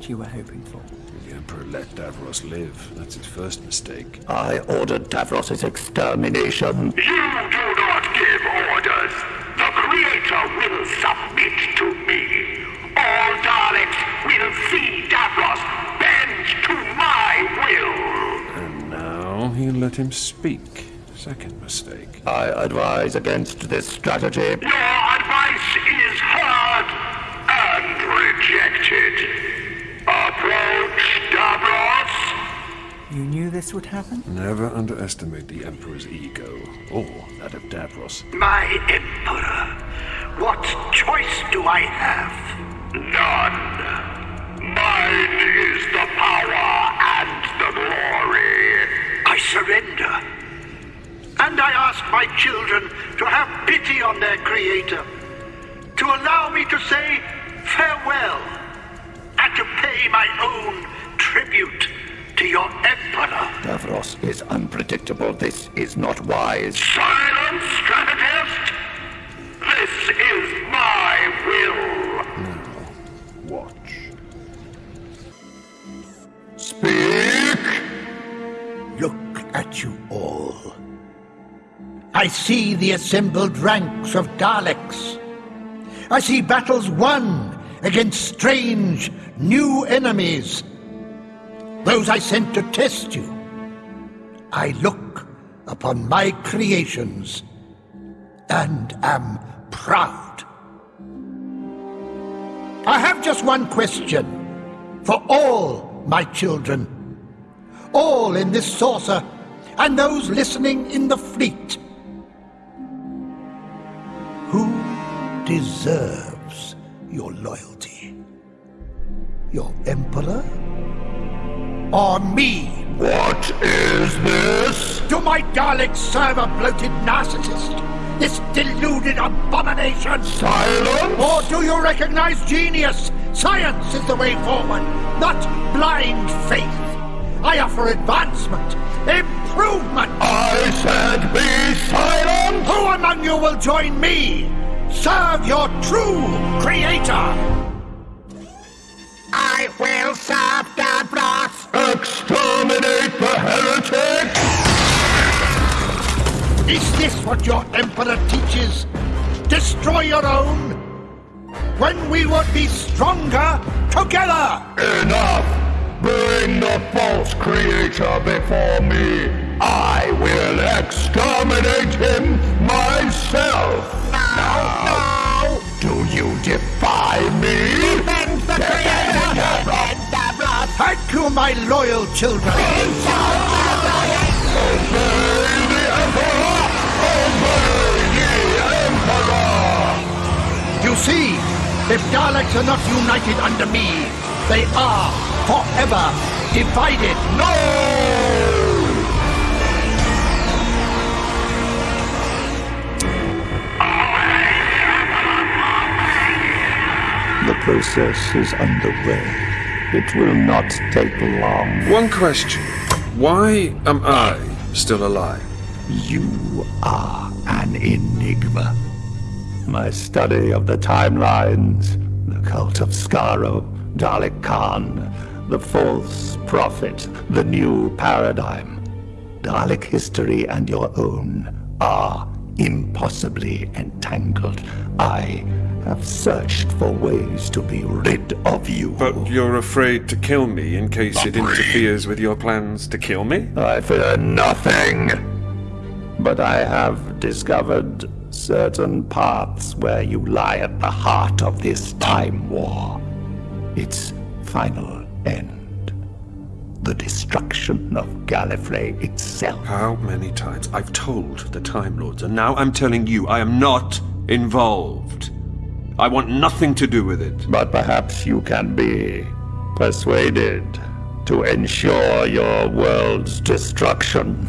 what you were hoping for. The Emperor let Davros live. That's his first mistake. I ordered Davros' extermination. You do not give orders. The Creator will submit to me. All Daleks will see Davros bend to my will. And now he let him speak. Second mistake. I advise against this strategy. Your this would happen? Never underestimate the Emperor's ego, or that of Davros. My Emperor, what choice do I have? None. Mine is the power and the glory. I surrender. And I ask my children to have pity on their Creator, to allow me to say farewell, and to pay my own tribute to your Emperor. Davros is unpredictable. This is not wise. Silence, strategist! This is my will. Now, watch. Speak! Look at you all. I see the assembled ranks of Daleks. I see battles won against strange, new enemies. Those I sent to test you. I look upon my creations and am proud. I have just one question for all my children, all in this saucer, and those listening in the fleet. Who deserves your loyalty? Your Emperor? Or me? What is this? Do my Daleks serve a bloated narcissist? This deluded abomination? Silence! Or do you recognize genius? Science is the way forward, not blind faith. I offer advancement, improvement. I said be silent! Who among you will join me? Serve your true creator. I will serve Is this what your emperor teaches? Destroy your own? When we would be stronger together! Enough! Bring the false creator before me! I will exterminate him myself! No, no! Do you defy me? Defend the Creator! Defend Davros! Thank you, my loyal children! Obey if Daleks are not united under me, they are forever divided. No! The process is underway. It will not take long. One question. Why am I still alive? You are an enigma. My study of the timelines, the cult of Skaro, Dalek Caan, the false prophet, the new paradigm, Dalek history and your own are impossibly entangled. I have searched for ways to be rid of you. But you're afraid to kill me in case it interferes with your plans to kill me? I fear nothing. But I have discovered certain paths where you lie at the heart of this time war. Its final end. The destruction of Gallifrey itself. How many times I've told the Time Lords, and now I'm telling you I am not involved. I want nothing to do with it. But perhaps you can be persuaded to ensure your world's destruction.